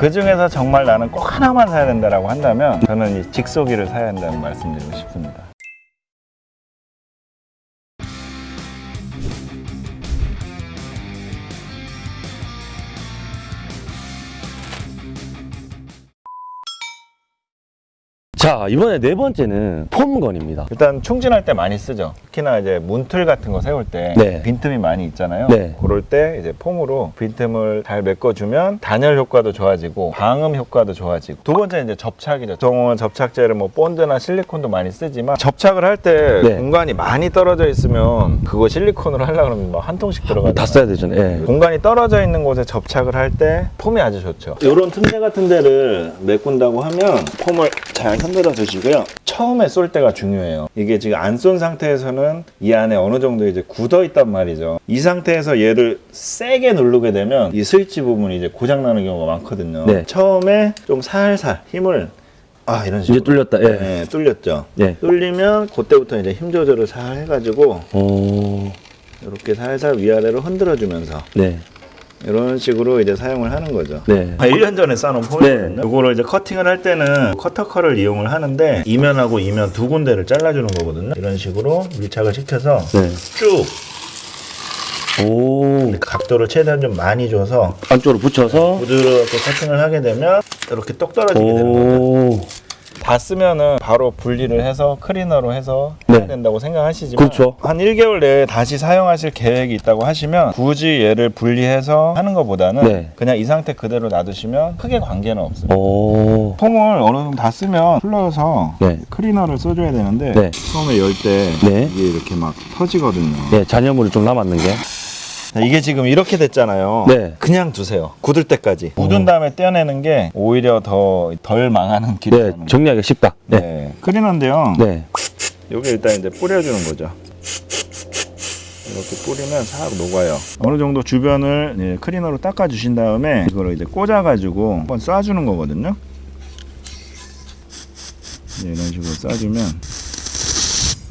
그 중에서 정말 나는 꼭 하나만 사야 된다라고 한다면 저는 이 직소기를 사야 한다는 말씀드리고 싶습니다. 자 이번에 네 번째는 폼건입니다. 일단 충진할 때 많이 쓰죠. 특히나 이제 문틀 같은 거 세울 때 네. 빈틈이 많이 있잖아요. 네. 그럴 때 이제 폼으로 빈틈을 잘 메꿔주면 단열 효과도 좋아지고 방음 효과도 좋아지고 두 번째 이제 접착이죠. 보통은 접착제를 뭐 본드나 실리콘도 많이 쓰지만 접착을 할때 네. 공간이 많이 떨어져 있으면 그거 실리콘으로 하려 그러면 뭐한 통씩 들어가요. 다 써야 되잖아요. 예. 공간이 떨어져 있는 곳에 접착을 할 때 폼이 아주 좋죠. 이런 틈새 같은 데를 메꾼다고 하면 폼을 잘 흔들어 주시고요. 처음에 쏠 때가 중요해요. 이게 지금 안 쏜 상태에서는 이 안에 어느 정도 이제 굳어 있단 말이죠. 이 상태에서 얘를 세게 누르게 되면 이 스위치 부분이 이제 고장 나는 경우가 많거든요. 네. 처음에 좀 살살 힘을 아 이런 식으로 이제 뚫렸다. 예. 네, 뚫렸죠. 예. 뚫리면 그때부터 이제 힘 조절을 잘 해가지고 오. 이렇게 살살 위아래로 흔들어 주면서 네. 이런 식으로 이제 사용을 하는 거죠. 네. 1년 전에 싸놓은 폼이거든요. 이거를 이제 커팅을 할 때는 커터컬을 이용을 하는데 이면하고 이면 두 군데를 잘라주는 거거든요. 이런 식으로 밀착을 시켜서 네. 쭉 오. 각도를 최대한 좀 많이 줘서 안쪽으로 붙여서. 부드럽게 커팅을 하게 되면 이렇게 똑 떨어지게 되는 거죠. 쓰면은 바로 분리를 해서 클리너로 해서 네. 해야 된다고 생각하시지만 그렇죠. 한 1개월 내에 다시 사용하실 계획이 있다고 하시면 굳이 얘를 분리해서 하는 것보다는 네. 그냥 이 상태 그대로 놔두시면 크게 관계는 없어요. 오. 폼을 어느 정도 다 쓰면 풀러서 네. 클리너를 써줘야 되는데 네. 처음에 열때 네. 이게 이렇게 막 터지거든요. 네, 잔여물이 좀 남았는 게. 자, 이게 지금 이렇게 됐잖아요. 네. 그냥 두세요. 굳을 때까지. 굳은 다음에 떼어내는 게 오히려 더 덜 망하는 길이 네, 정리하기 쉽다. 네. 네. 클리너인데요. 네. 여기 일단 이제 뿌려주는 거죠. 이렇게 뿌리면 싹 녹아요. 어느 정도 주변을 예, 클리너로 닦아 주신 다음에 이거를 이제 꽂아 가지고 한번 쏴주는 거거든요. 네, 이런 식으로 쏴주면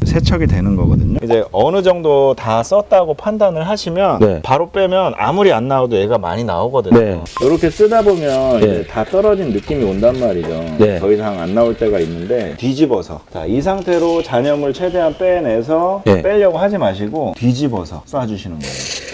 세척이 되는 거거든요. 이제 어느 정도 다 썼다고 판단을 하시면 네. 바로 빼면 아무리 안 나와도 얘가 많이 나오거든요. 네. 이렇게 쓰다 보면 네. 이제 다 떨어진 느낌이 온단 말이죠. 네. 더 이상 안 나올 때가 있는데 뒤집어서 자, 이 상태로 잔여물 최대한 빼내서 네. 빼려고 하지 마시고 뒤집어서 쏴주시는 거예요.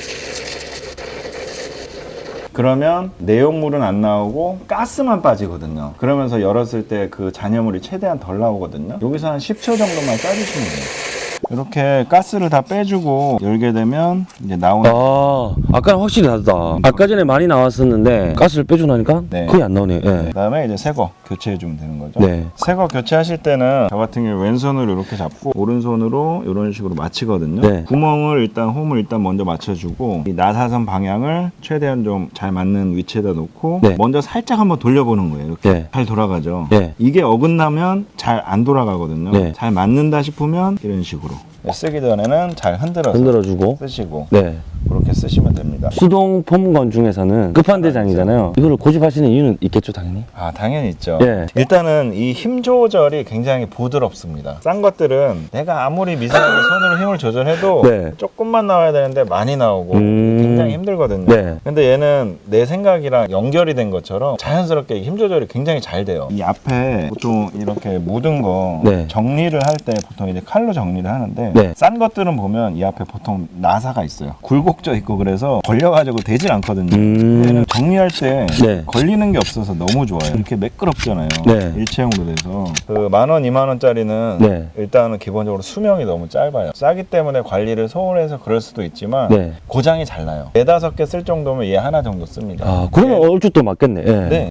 그러면 내용물은 안 나오고 가스만 빠지거든요. 그러면서 열었을 때 그 잔여물이 최대한 덜 나오거든요. 여기서 한 10초 정도만 쏴주시면 돼요. 이렇게 가스를 다 빼주고 열게 되면 이제 나오는 아, 아까는 확실히 다르다. 아까 전에 많이 나왔었는데 가스를 빼주고 나니까 네. 거의 안 나오네요. 예. 그 다음에 이제 새거 교체해 주면 되는 거죠. 네. 새거 교체하실 때는 저 같은 경우 왼손으로 이렇게 잡고 오른손으로 이런 식으로 맞히거든요. 네. 구멍을 일단 홈을 일단 먼저 맞춰주고 이 나사선 방향을 최대한 좀 잘 맞는 위치에다 놓고 네. 먼저 살짝 한번 돌려보는 거예요. 이렇게 네. 잘 돌아가죠. 네. 이게 어긋나면 잘 안 돌아가거든요. 네. 잘 맞는다 싶으면 이런 식으로 you. 쓰기 전에는 잘 흔들어서 흔들어주고. 쓰시고 네. 그렇게 쓰시면 됩니다. 수동 폼건 중에서는 끝판대장이잖아요. 이거를 고집하시는 이유는 있겠죠, 당연히. 아 당연히 있죠. 예. 일단은 이 힘 조절이 굉장히 부드럽습니다. 싼 것들은 내가 아무리 미세하게 손으로 힘을 조절해도 네. 조금만 나와야 되는데 많이 나오고 음. 굉장히 힘들거든요. 네. 근데 얘는 내 생각이랑 연결이 된 것처럼 자연스럽게 힘 조절이 굉장히 잘 돼요. 이 앞에 보통 이렇게 묻은 거 네. 정리를 할 때 보통 이제 칼로 정리를 하는데 네. 싼 것들은 보면 이 앞에 보통 나사가 있어요. 굴곡져 있고 그래서 걸려가지고 되질 않거든요. 음. 얘는 정리할 때 네. 걸리는 게 없어서 너무 좋아요. 이렇게 매끄럽잖아요. 네. 일체형으로 돼서 그 만 원, 이만 원짜리는 네. 일단은 기본적으로 수명이 너무 짧아요. 싸기 때문에 관리를 소홀해서 그럴 수도 있지만 네. 고장이 잘 나요. 네다섯 개 쓸 정도면 얘 하나 정도 씁니다. 아, 그러면 얼추 또 맞겠네. 예. 네.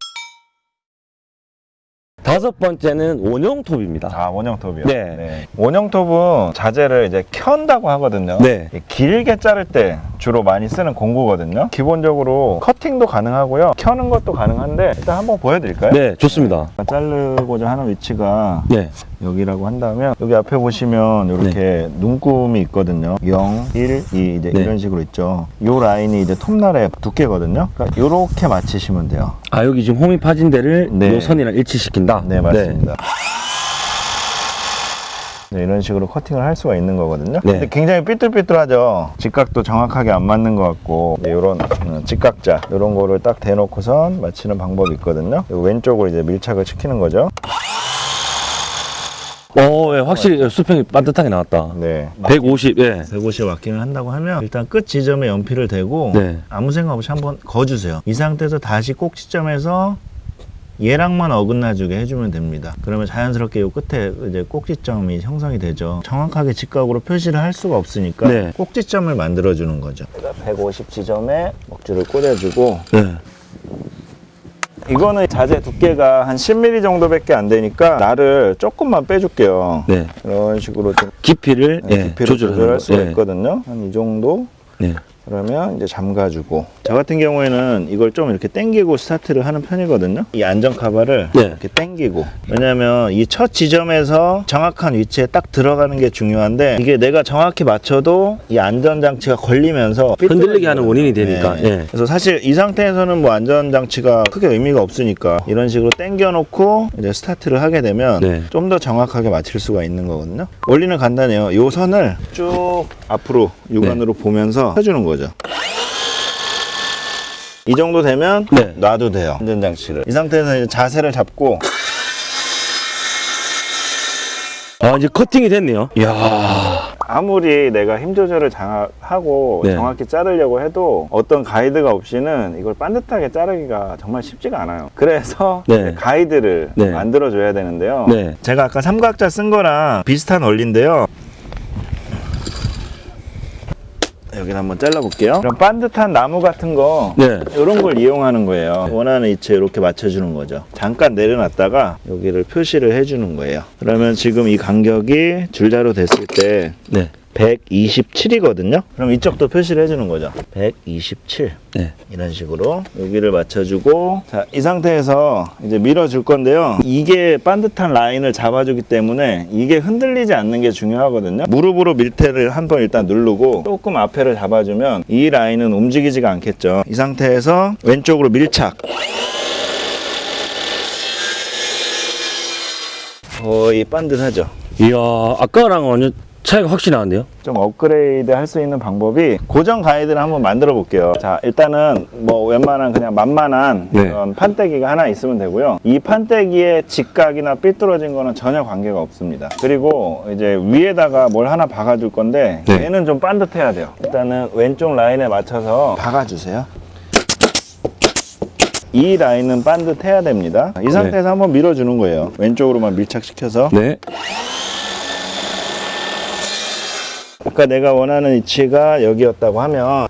다섯 번째는 원형 톱입니다. 아 원형 톱이요. 네. 원형 톱은 자재를 이제 켠다고 하거든요. 네. 길게 자를 때 주로 많이 쓰는 공구거든요. 기본적으로 커팅도 가능하고요. 켜는 것도 가능한데 일단 한번 보여드릴까요? 네, 좋습니다. 자르고자 하는 위치가 네. 여기라고 한다면 여기 앞에 보시면 이렇게 눈금이 있거든요. 0, 1, 2 이제 네. 이런 식으로 있죠. 이 라인이 이제 톱날의 두께거든요. 그러니까 이렇게 맞추시면 돼요. 아, 여기 지금 홈이 파진 데를 네. 요 선이랑 일치시킨다? 네, 맞습니다. 네, 이런 식으로 커팅을 할 수가 있는 거거든요. 네. 근데 굉장히 삐뚤삐뚤하죠. 직각도 정확하게 안 맞는 것 같고 이런 직각자 이런 거를 딱 대놓고선 맞추는 방법이 있거든요. 왼쪽으로 이제 밀착을 시키는 거죠. 어, 예, 확실히 수평이 반듯하게 나왔다. 네. 150, 예. 150 마킹을 한다고 하면 일단 끝 지점에 연필을 대고 네. 아무 생각 없이 한번 거주세요. 이 상태에서 다시 꼭 지점에서 얘랑만 어긋나주게 해주면 됩니다. 그러면 자연스럽게 이 끝에 이제 꼭지점이 형성이 되죠. 정확하게 직각으로 표시를 할 수가 없으니까 네. 꼭지점을 만들어주는 거죠. 150 지점에 먹줄을 꽂아주고 네. 이거는 자재 두께가 한 10mm 정도밖에 안 되니까 날을 조금만 빼줄게요. 네. 이런 식으로 좀 깊이를, 예, 깊이를 조절할 거. 수가 예. 있거든요. 한 이 정도 네. 그러면 이제 잠가주고 저 같은 경우에는 이걸 좀 이렇게 당기고 스타트를 하는 편이거든요 이 안전 카바를 네. 이렇게 당기고 왜냐면 이첫 지점에서 정확한 위치에 딱 들어가는 게 중요한데 이게 내가 정확히 맞춰도 이 안전장치가 걸리면서 흔들리게 하는 원인이 되니까, 네. 예. 그래서 사실 이 상태에서는 뭐 안전장치가 크게 의미가 없으니까 이런 식으로 당겨 놓고 이제 스타트를 하게 되면 네. 좀더 정확하게 맞출 수가 있는 거거든요. 원리는 간단해요. 이 선을 쭉 앞으로 육안으로 네. 보면서 펴주는 거 죠. 이 정도 되면 네. 놔도 돼요. 안전장치를. 이 상태에서 이제 자세를 잡고 아, 이제 커팅이 됐네요. 이야. 아무리 내가 힘 조절을 장하고 네. 정확히 자르려고 해도 어떤 가이드가 없이는 이걸 반듯하게 자르기가 정말 쉽지가 않아요. 그래서 네. 가이드를 네. 만들어 줘야 되는데요. 네. 제가 아까 삼각자 쓴 거랑 비슷한 원리인데요. 여기를 한번 잘라볼게요. 이런 반듯한 나무 같은 거 네. 이런 걸 이용하는 거예요. 원하는 위치에 이렇게 맞춰주는 거죠. 잠깐 내려놨다가 여기를 표시를 해주는 거예요. 그러면 지금 이 간격이 줄자로 됐을 때 네. 127이거든요. 그럼 이쪽도 표시를 해주는 거죠. 127. 네. 이런 식으로 여기를 맞춰주고 자 이 상태에서 이제 밀어줄 건데요 이게 반듯한 라인을 잡아주기 때문에 이게 흔들리지 않는 게 중요하거든요 무릎으로 밀테를 한 번 일단 누르고 조금 앞에를 잡아주면 이 라인은 움직이지가 않겠죠 이 상태에서 왼쪽으로 밀착 거의 반듯하죠 이야, 아까랑 완전 차이가 확실히 나는데요? 좀 업그레이드 할 수 있는 방법이 고정 가이드를 한번 만들어 볼게요. 자, 일단은 뭐 웬만한 그냥 만만한 네. 그런 판때기가 하나 있으면 되고요. 이 판때기의 직각이나 삐뚤어진 거는 전혀 관계가 없습니다. 그리고 이제 위에다가 뭘 하나 박아줄 건데 네. 얘는 좀 반듯해야 돼요. 일단은 왼쪽 라인에 맞춰서 박아주세요. 이 라인은 반듯해야 됩니다. 이 상태에서 한번 밀어주는 거예요. 왼쪽으로만 밀착시켜서. 네. 아까 내가 원하는 위치가 여기였다고 하면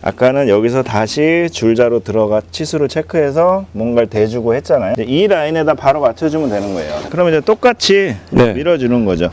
아까는 여기서 다시 줄자로 들어가 치수를 체크해서 뭔가를 대주고 했잖아요 이 라인에다 바로 맞춰주면 되는 거예요 그럼 이제 똑같이 네. 밀어주는 거죠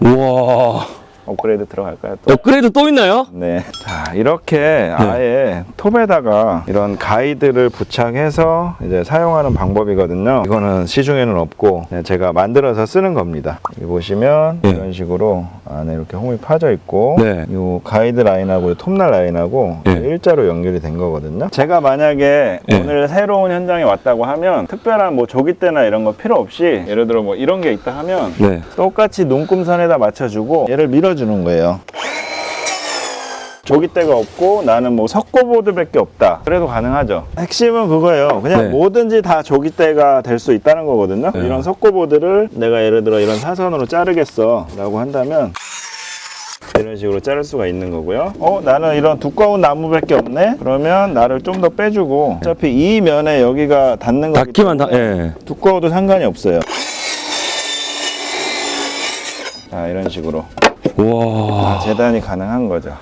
우와. 업그레이드 들어갈까요? 또? 업그레이드 또 있나요? 네. 자, 이렇게 아예 톱에다가 이런 가이드를 부착해서 이제 사용하는 방법이거든요. 이거는 시중에는 없고 그냥 제가 만들어서 쓰는 겁니다. 여기 보시면 네. 이런 식으로 안에 이렇게 홈이 파져 있고 네. 이 가이드 라인하고 이 톱날 라인하고 네. 일자로 연결이 된 거거든요. 제가 만약에 네. 오늘 새로운 현장에 왔다고 하면 특별한 뭐 조기대나 이런 거 필요 없이 예를 들어 뭐 이런 게 있다 하면 네. 똑같이 눈금선에다 맞춰주고 얘를 밀어 주는 거예요. 조기대가 없고 나는 뭐 석고보드밖에 없다. 그래도 가능하죠. 핵심은 그거예요. 그냥 네. 뭐든지 다 조기대가 될 수 있다는 거거든요. 네. 이런 석고보드를 내가 예를 들어 이런 사선으로 자르겠어 라고 한다면 이런 식으로 자를 수가 있는 거고요. 어, 나는 이런 두꺼운 나무밖에 없네? 그러면 나를 좀 더 빼주고 어차피 이 면에 여기가 닿는 거기 닿기만 다, 예. 두꺼워도 상관이 없어요. 자, 이런 식으로 우 와. 재단이 가능한 거죠.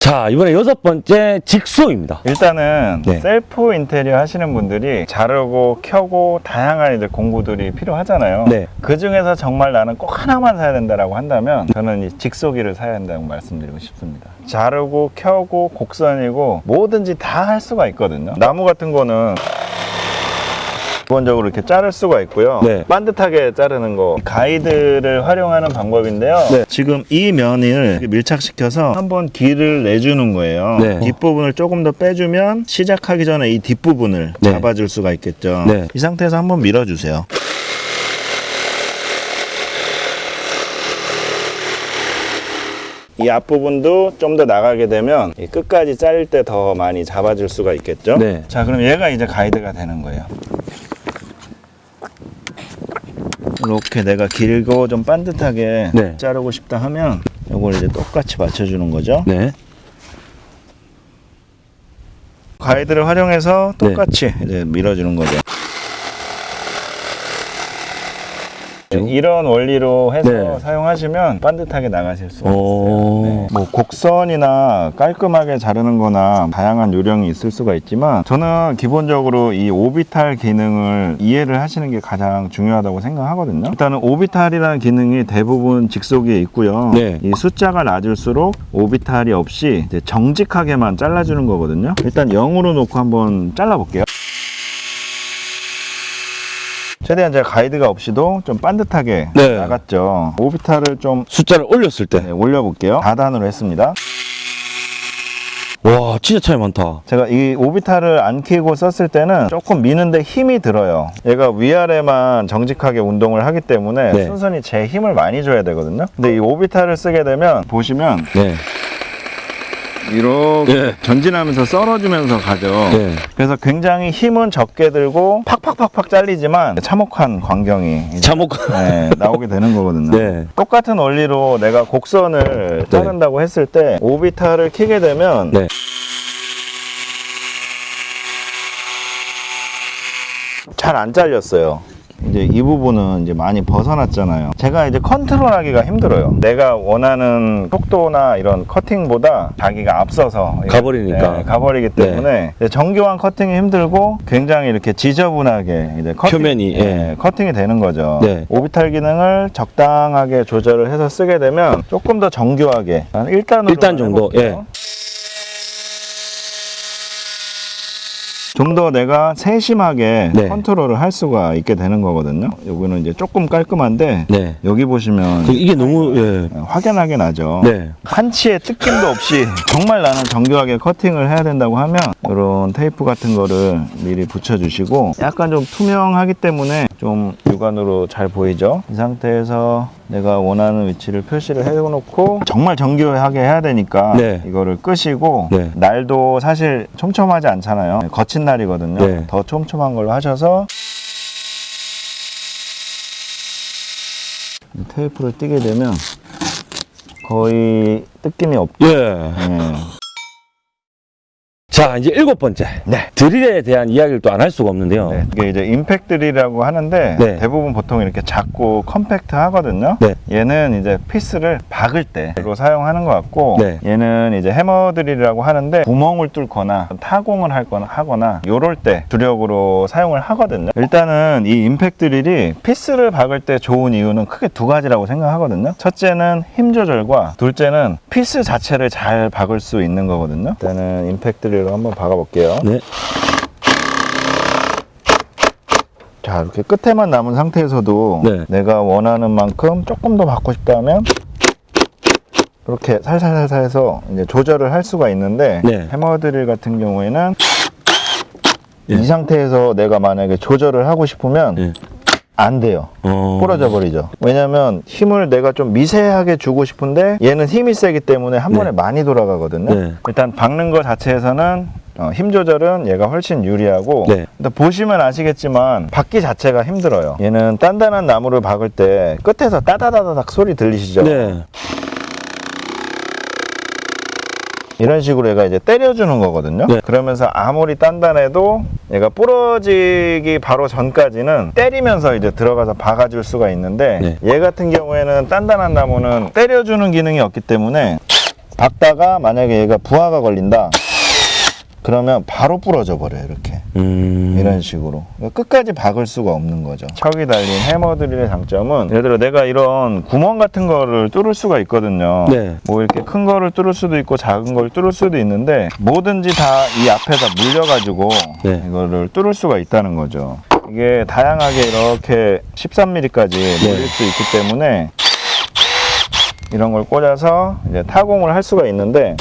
자, 이번에 여섯 번째 직소입니다. 일단은 네. 셀프 인테리어 하시는 분들이 자르고 켜고 다양한 이제 공구들이 필요하잖아요. 네. 그 중에서 정말 나는 꼭 하나만 사야 된다라고 한다면 저는 이 직소기를 사야 한다고 말씀드리고 싶습니다. 자르고 켜고 곡선이고 뭐든지 다 할 수가 있거든요. 나무 같은 거는 기본적으로 이렇게 자를 수가 있고요. 네. 반듯하게 자르는 거 가이드를 활용하는 방법인데요. 네. 지금 이 면을 밀착시켜서 한번 길을 내주는 거예요. 네. 뒷부분을 조금 더 빼주면 시작하기 전에 이 뒷부분을 네. 잡아줄 수가 있겠죠. 네. 이 상태에서 한번 밀어주세요. 이 앞부분도 좀 더 나가게 되면 이 끝까지 자를 때 더 많이 잡아줄 수가 있겠죠. 네. 자, 그럼 얘가 이제 가이드가 되는 거예요. 이렇게 내가 길고 좀 반듯하게 네. 자르고 싶다 하면 이걸 이제 똑같이 맞춰주는 거죠. 네. 가이드를 활용해서 네. 똑같이 이제 밀어주는 거죠. 이런 원리로 해서 네. 사용하시면 반듯하게 나가실 수가 오. 있어요. 네. 뭐 곡선이나 깔끔하게 자르는 거나 다양한 요령이 있을 수가 있지만 저는 기본적으로 이 오비탈 기능을 이해를 하시는 게 가장 중요하다고 생각하거든요. 일단은 오비탈이라는 기능이 대부분 직속에 있고요. 네. 이 숫자가 낮을수록 오비탈이 없이 이제 정직하게만 잘라주는 거거든요. 일단 0으로 놓고 한번 잘라볼게요. 최대한 제가 가이드가 없이도 좀 반듯하게 네. 나갔죠. 오비탈을 좀 숫자를 올렸을 때. 네, 올려볼게요. 4단으로 했습니다. 와, 진짜 차이 많다. 제가 이 오비탈을 안 켜고 썼을 때는 조금 미는데 힘이 들어요. 얘가 위아래만 정직하게 운동을 하기 때문에 네. 순순히 제 힘을 많이 줘야 되거든요. 근데 이 오비탈을 쓰게 되면 보시면 네. 이렇게 네. 전진하면서 썰어주면서 가죠. 네. 그래서 굉장히 힘은 적게 들고 팍팍팍팍 잘리지만 참혹한 광경이 이제 참혹. 네, 나오게 되는 거거든요. 네. 똑같은 원리로 내가 곡선을 자른다고 했을 때 오비탈을 키게 되면 네. 잘안 잘렸어요. 이제 이 부분은 이제 많이 벗어났잖아요. 제가 이제 컨트롤하기가 힘들어요. 내가 원하는 속도나 이런 커팅보다 자기가 앞서서 가버리니까. 네, 가버리기 때문에 이제 정교한 커팅이 힘들고 굉장히 이렇게 지저분하게 이제 커팅, 표면이, 네, 예. 커팅이 되는 거죠. 네. 오비탈 기능을 적당하게 조절을 해서 쓰게 되면 조금 더 정교하게 한 1단으로 일단 정도, 예. 좀 더 내가 세심하게 네. 컨트롤을 할 수가 있게 되는 거거든요. 여기는 이제 조금 깔끔한데 네. 여기 보시면 그 이게 너무, 예. 확연하게 나죠. 네. 한치의 뜯김도 없이 정말 나는 정교하게 커팅을 해야 된다고 하면 이런 테이프 같은 거를 미리 붙여주시고 약간 좀 투명하기 때문에 좀 육안으로 잘 보이죠. 이 상태에서 내가 원하는 위치를 표시를 해놓고 정말 정교하게 해야 되니까 네. 이거를 끄시고 네. 날도 사실 촘촘하지 않잖아요. 거친 날이거든요. 네. 더 촘촘한 걸로 하셔서 테이프를 띄게 되면 거의 뜯김이 없. 예. 네. 자, 이제 일곱 번째. 네. 드릴에 대한 이야기를 또 안 할 수가 없는데요. 네, 이게 이제 임팩트 드릴이라고 하는데 네. 대부분 보통 이렇게 작고 컴팩트 하거든요. 네. 얘는 이제 피스를 박을 때로 사용하는 것 같고 네. 얘는 이제 해머 드릴이라고 하는데 구멍을 뚫거나 타공을 할거나 하거나 요럴 때 주력으로 사용을 하거든요. 일단은 이 임팩트 드릴이 피스를 박을 때 좋은 이유는 크게 두 가지라고 생각하거든요. 첫째는 힘 조절과 둘째는 피스 자체를 잘 박을 수 있는 거거든요. 일단은 임팩트 드릴로 한번 박아볼게요. 네. 자 이렇게 끝에만 남은 상태에서도 네. 내가 원하는 만큼 조금 더 받고 싶다 하면 이렇게 살살살살 해서 이제 조절을 할 수가 있는데 네. 해머 드릴 같은 경우에는 예. 이 상태에서 내가 만약에 조절을 하고 싶으면 예. 안 돼요. 어. 부러져 버리죠. 왜냐면 힘을 내가 좀 미세하게 주고 싶은데 얘는 힘이 세기 때문에 한 네. 번에 많이 돌아가거든요. 네. 일단 박는 것 자체에서는 어, 힘 조절은 얘가 훨씬 유리하고 네. 근데 보시면 아시겠지만 박기 자체가 힘들어요. 얘는 단단한 나무를 박을 때 끝에서 따다다다닥 소리 들리시죠? 네. 이런 식으로 얘가 이제 때려주는 거거든요. 네. 그러면서 아무리 단단해도 얘가 부러지기 바로 전까지는 때리면서 이제 들어가서 박아줄 수가 있는데 네. 얘 같은 경우에는 단단한 나무는 때려주는 기능이 없기 때문에 박다가 만약에 얘가 부하가 걸린다. 그러면 바로 부러져 버려요 이렇게 음. 이런 식으로 끝까지 박을 수가 없는 거죠 척이 달린 해머드릴의 장점은 예를 들어 내가 이런 구멍 같은 거를 뚫을 수가 있거든요 네. 뭐 이렇게 큰 거를 뚫을 수도 있고 작은 걸 뚫을 수도 있는데 뭐든지 다 이 앞에다 물려가지고 네. 이거를 뚫을 수가 있다는 거죠 이게 다양하게 이렇게 13mm까지 네. 늘릴 수 있기 때문에 이런 걸 꽂아서 이제 타공을 할 수가 있는데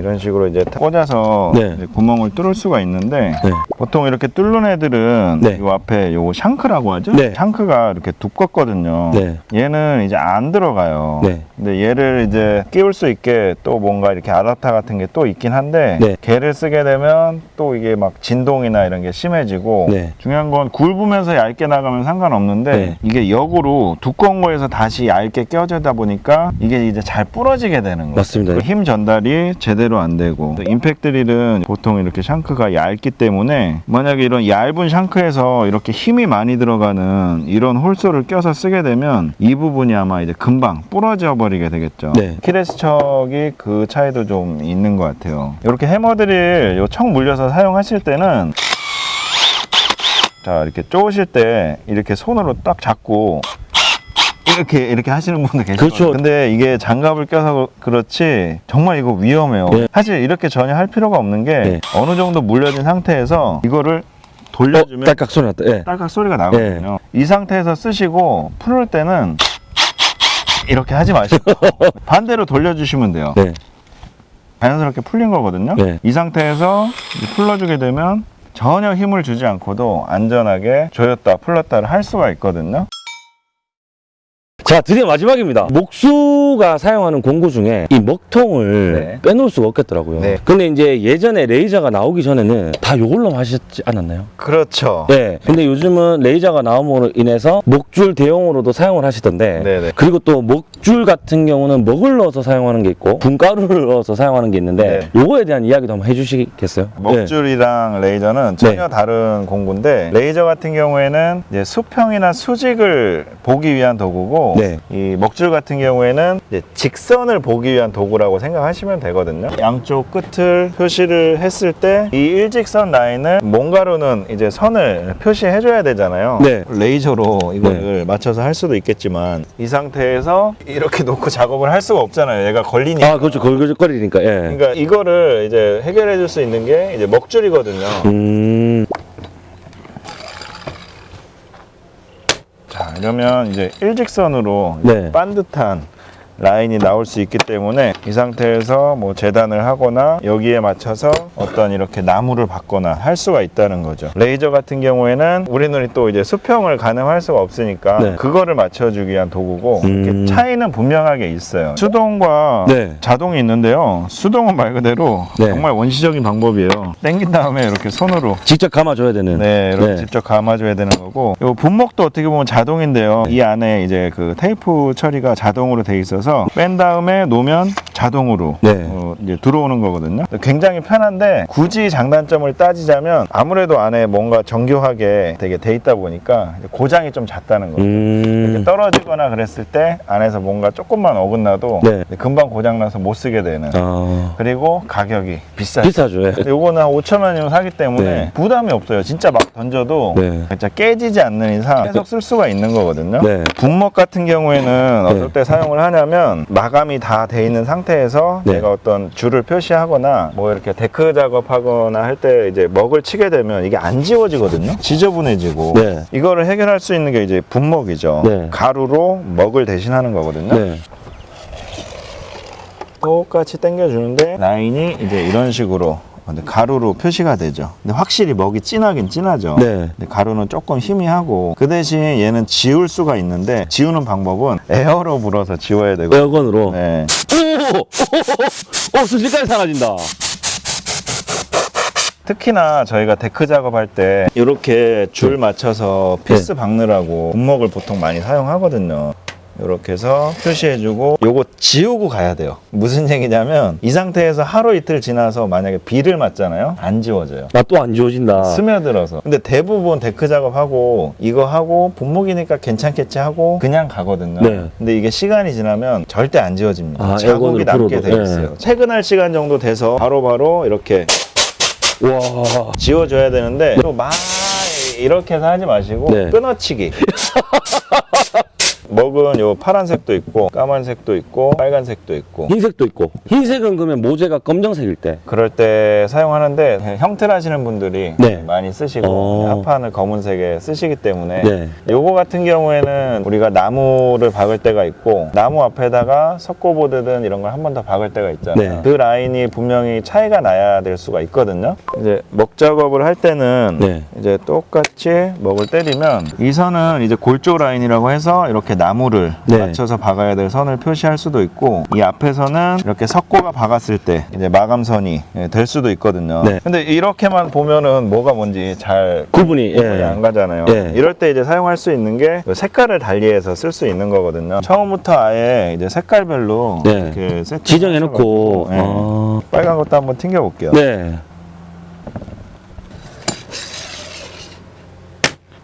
이런 식으로 이제 타- 꽂아서 네. 이제 구멍을 뚫을 수가 있는데 네. 보통 이렇게 뚫는 애들은 네. 이 앞에 요거 샹크라고 하죠? 네. 샹크가 이렇게 두껍거든요. 네. 얘는 이제 안 들어가요. 네. 근데 얘를 이제 끼울 수 있게 또 뭔가 이렇게 아답터 같은 게 또 있긴 한데 네. 걔를 쓰게 되면 또 이게 막 진동이나 이런 게 심해지고 네. 중요한 건 굵으면서 얇게 나가면 상관없는데 네. 이게 역으로 두꺼운 거에서 다시 얇게 껴지다 보니까 이게 이제 잘 부러지게 되는 거예요. 맞습니다. 그 힘 전달이 제대로 안 되고 또 임팩트 릴은 보통 이렇게 샹크가 얇기 때문에 만약에 이런 얇은 샹크에서 이렇게 힘이 많이 들어가는 이런 홀소를 껴서 쓰게 되면 이 부분이 아마 이제 금방 부러져 버리게 되겠죠. 네. 키레스 척이 그 차이도 좀 있는 것 같아요. 이렇게 해머드릴 요척 물려서 사용하실 때는 자 이렇게 쪼으실 때 이렇게 손으로 딱 잡고 이렇게 이렇게 하시는 분들 계시죠. 그렇죠. 근데 이게 장갑을 껴서 그렇지 정말 이거 위험해요. 네. 사실 이렇게 전혀 할 필요가 없는 게 네. 어느 정도 물려진 상태에서 이거를 돌려주면 어, 딸깍 소리 났다. 예. 딸깍 소리가 나거든요. 이 상태에서 쓰시고 풀을 때는 이렇게 하지 마시고 반대로 돌려주시면 돼요. 네. 자연스럽게 풀린 거거든요. 네. 이 상태에서 풀러주게 되면 전혀 힘을 주지 않고도 안전하게 조였다 풀렀다를 할 수가 있거든요. 자, 드디어 마지막입니다. 목수가 사용하는 공구 중에 이 먹통을 네. 빼놓을 수가 없겠더라고요. 네. 근데 이제 예전에 레이저가 나오기 전에는 다 요걸로 하셨지 않았나요? 그렇죠. 네. 근데 요즘은 레이저가 나옴으로 인해서 먹줄 대용으로도 사용을 하시던데. 네네. 그리고 또 먹줄 같은 경우는 먹을 넣어서 사용하는 게 있고 분가루를 넣어서 사용하는 게 있는데 요거에 대한 이야기도 한번 해주시겠어요? 네. 먹줄이랑 레이저는 전혀 다른 공구인데 레이저 같은 경우에는 수평이나 수직을 보기 위한 도구고 네. 이 먹줄 같은 경우에는 직선을 보기 위한 도구라고 생각하시면 되거든요. 양쪽 끝을 표시를 했을 때 이 일직선 라인을 뭔가로는 이제 선을 표시해 줘야 되잖아요. 네. 레이저로 이거를 맞춰서 할 수도 있겠지만 이 상태에서 이렇게 놓고 작업을 할 수가 없잖아요. 얘가 걸리니까. 아, 그렇죠. 걸걸거리니까. 예. 그러니까 이거를 이제 해결해 줄 수 있는 게 이제 먹줄이거든요. 음. 자, 이러면 이제 일직선으로 네. 반듯한 라인이 나올 수 있기 때문에 이 상태에서 뭐 재단을 하거나 여기에 맞춰서 어떤 이렇게 나무를 받거나 할 수가 있다는 거죠. 레이저 같은 경우에는 우리 눈이 또 이제 수평을 가늠할 수가 없으니까 네. 그거를 맞춰주기 위한 도구고 음. 차이는 분명하게 있어요. 수동과 네. 자동이 있는데요. 수동은 말 그대로 네. 정말 원시적인 방법이에요. 당긴 다음에 이렇게 손으로 직접 감아줘야 되는. 네, 이렇게 네. 직접 감아줘야 되는 거고. 요 분목도 어떻게 보면 자동인데요. 이 안에 이제 그 테이프 처리가 자동으로 돼 있어서 뺀 다음에 놓으면 자동으로 네. 어, 이제 들어오는 거거든요. 굉장히 편한데 굳이 장단점을 따지자면 아무래도 안에 뭔가 정교하게 되게 돼 있다 보니까 고장이 좀 잦다는 거죠. 음. 이렇게 떨어지거나 그랬을 때 안에서 뭔가 조금만 어긋나도 네. 금방 고장나서 못 쓰게 되는. 아. 그리고 가격이 비싸죠. 비싸죠. 예. 요거는 한 5천 원이면 사기 때문에 네. 부담이 없어요. 진짜 막 던져도 네. 진짜 깨지지 않는 이상 계속 쓸 수가 있는 거거든요. 네. 분목 같은 경우에는 네. 어떨 때 사용을 하냐면 마감이 다 돼 있는 상태 에서 네. 내가 어떤 줄을 표시하거나 뭐 이렇게 데크 작업하거나 할 때 이제 먹을 치게 되면 이게 안 지워지거든요. 지저분해지고 네. 이거를 해결할 수 있는 게 이제 분먹이죠. 네. 가루로 먹을 대신하는 거거든요. 네. 똑같이 당겨주는데 라인이 이제 이런 식으로 가루로 표시가 되죠. 근데 확실히 먹이 진하긴 진하죠. 네. 근데 가루는 조금 희미하고 그 대신 얘는 지울 수가 있는데 지우는 방법은 에어로 불어서 지워야 되고. air gun으로. 네. 오! 오! 순식간에 사라진다. 특히나 저희가 데크 작업할 때 이렇게 줄 맞춰서 피스 박느라고 분먹을 보통 많이 사용하거든요. 이렇게 해서 표시해주고 요거 지우고 가야 돼요. 무슨 얘기냐면 이 상태에서 하루 이틀 지나서 만약에 비를 맞잖아요. 안 지워져요. 놔둬도 안 지워진다. 스며들어서. 근데 대부분 데크 작업하고 이거 하고 분먹이니까 괜찮겠지 하고 그냥 가거든요. 네. 근데 이게 시간이 지나면 절대 안 지워집니다. 아, 자국이 남게. 돼 있어요. 네. 퇴근할 시간 정도 돼서 바로 바로 이렇게 와. 지워줘야 되는데 또 막 이렇게 해서 하지 마시고 네. 끊어치기. 먹은 요 파란색도 있고 까만색도 있고 빨간색도 있고 흰색도 있고 흰색은 그러면 모재가 검정색일 때 그럴 때 사용하는데 형틀 하시는 분들이 네. 많이 쓰시고 어. 합판을 검은색에 쓰시기 때문에 네. 요거 같은 경우에는 우리가 나무를 박을 때가 있고 나무 앞에다가 석고보드든 이런 걸 한 번 더 박을 때가 있잖아요. 네. 그 라인이 분명히 차이가 나야 될 수가 있거든요. 이제 먹 작업을 할 때는 네. 이제 똑같이 먹을 때리면 이 선은 이제 골조 라인이라고 해서 이렇게 나무를 네. 맞춰서 박아야 될 선을 표시할 수도 있고 이 앞에서는 이렇게 석고가 박았을 때 이제 마감선이 예, 될 수도 있거든요. 네. 근데 이렇게만 보면은 뭐가 뭔지 잘 구분이 예. 안 가잖아요. 예. 이럴 때 이제 사용할 수 있는 게 색깔을 달리해서 쓸 수 있는 거거든요. 처음부터 아예 이제 색깔별로 네. 이렇게 세팅 지정해 놓고 네. 아. 빨간 것도 한번 튕겨 볼게요. 네.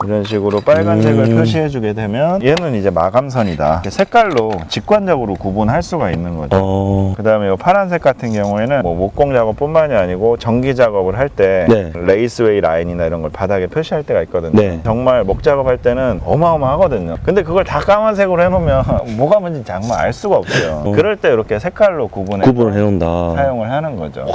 이런 식으로 빨간색을 음. 표시해 주게 되면 얘는 이제 마감선이다. 색깔로 직관적으로 구분할 수가 있는 거죠. 어. 그 다음에 이 파란색 같은 경우에는 뭐 목공 작업뿐만이 아니고 전기 작업을 할때 네. raceway 라인이나 이런 걸 바닥에 표시할 때가 있거든요. 네. 정말 먹 작업할 때는 어마어마하거든요. 근데 그걸 다 까만색으로 해놓으면 뭐가 뭔지 정말 알 수가 없어요. 어. 그럴 때 이렇게 색깔로 구분해 구분을 해놓는다. 사용을 하는 거죠.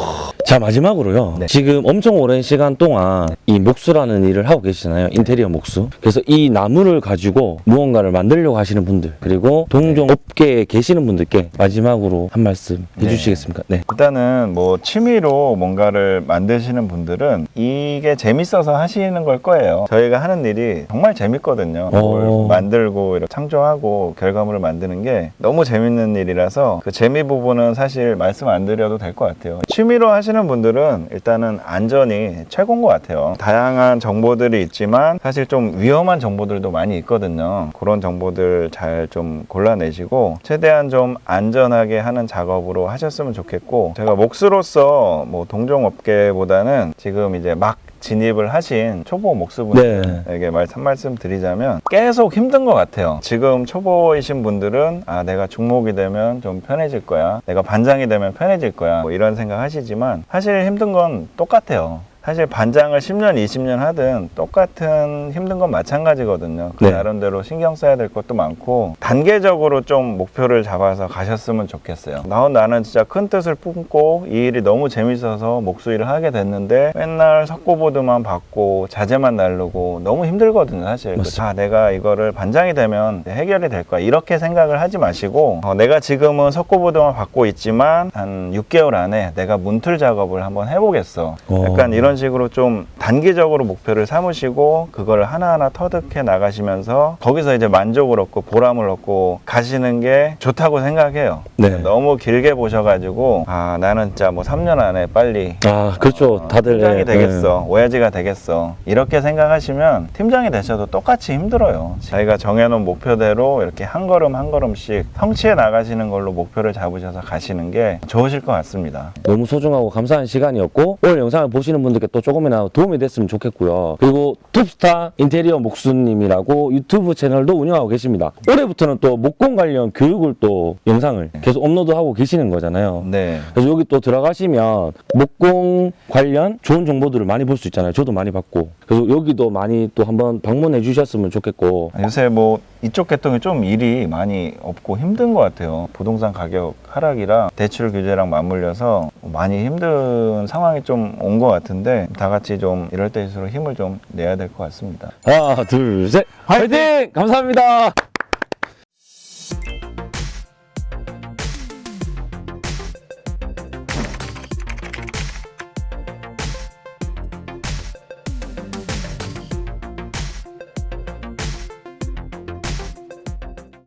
자 마지막으로요. 네. 지금 엄청 오랜 시간 동안 이 목수라는 일을 하고 계시잖아요. 인테리어 목수. 그래서 이 나무를 가지고 무언가를 만들려고 하시는 분들 그리고 동종 업계에 계시는 분들께 마지막으로 한 말씀 네. 해주시겠습니까? 네. 일단은 뭐 취미로 뭔가를 만드시는 분들은 이게 재밌어서 하시는 걸 거예요. 저희가 하는 일이 정말 재밌거든요. 뭘 어. 만들고 이렇게 창조하고 결과물을 만드는 게 너무 재밌는 일이라서 그 재미 부분은 사실 말씀 안 드려도 될 것 같아요. 취미로 하시는 분들은 일단은 안전이 최고인 것 같아요. 다양한 정보들이 있지만 사실 좀 위험한 정보들도 많이 있거든요. 그런 정보들 잘 좀 골라내시고 최대한 좀 안전하게 하는 작업으로 하셨으면 좋겠고 제가 목수로서 뭐 동종업계보다는 지금 이제 막 진입을 하신 초보 목수분들에게 말, 한 말씀 드리자면 계속 힘든 것 같아요. 지금 초보이신 분들은 아 내가 중목이 되면 좀 편해질 거야. 내가 반장이 되면 편해질 거야. 뭐 이런 생각 하시지만 사실 힘든 건 똑같아요. 사실 반장을 10년, 20년 하든 똑같은 힘든 건 마찬가지거든요. 그 네. 나름대로 신경 써야 될 것도 많고 단계적으로 좀 목표를 잡아서 가셨으면 좋겠어요. 나 나는 진짜 큰 뜻을 품고 이 일이 너무 재밌어서 목수 일을 하게 됐는데 맨날 석고보드만 받고 자재만 날르고 너무 힘들거든요, 사실. 맞습니다. 아, 내가 이거를 반장이 되면 해결이 될 거야. 이렇게 생각을 하지 마시고 어, 내가 지금은 석고보드만 받고 있지만 한 6개월 안에 내가 문틀 작업을 한번 해보겠어. 어. 약간 이런 식으로 좀 단기적으로 목표를 삼으시고 그걸 하나하나 터득해 나가시면서 거기서 이제 만족을 얻고 보람을 얻고 가시는 게 좋다고 생각해요. 네. 너무 길게 보셔가지고 아 나는 진짜 뭐 3년 안에 빨리 아 그렇죠. 다들 팀장이 예, 되겠어 오야지가 되겠어 이렇게 생각하시면 팀장이 되셔도 똑같이 힘들어요 자기가 정해놓은 목표대로 이렇게 한 걸음 한 걸음씩 성취해 나가시는 걸로 목표를 잡으셔서 가시는 게 좋으실 것 같습니다 예. 너무 소중하고 감사한 시간이었고 오늘 영상을 보시는 분들 께 또 조금이나마 도움이 됐으면 좋겠고요. 그리고 톱스타 인테리어 목수님이라고 유튜브 채널도 운영하고 계십니다. 올해부터는 또 목공 관련 교육을 또 영상을 계속 업로드하고 계시는 거잖아요. 네 그래서 여기 또 들어가시면 목공 관련 좋은 정보들을 많이 볼 수 있잖아요. 저도 많이 봤고. 그래서 여기도 많이 또 한번 방문해 주셨으면 좋겠고. 요새 뭐 이쪽 계통이 좀 일이 많이 없고 힘든 것 같아요 부동산 가격 하락이랑 대출 규제랑 맞물려서 많이 힘든 상황이 좀 온 것 같은데 다 같이 좀 이럴 때일수록 힘을 좀 내야 될 것 같습니다 하나, 둘, 셋. 화이팅! 감사합니다.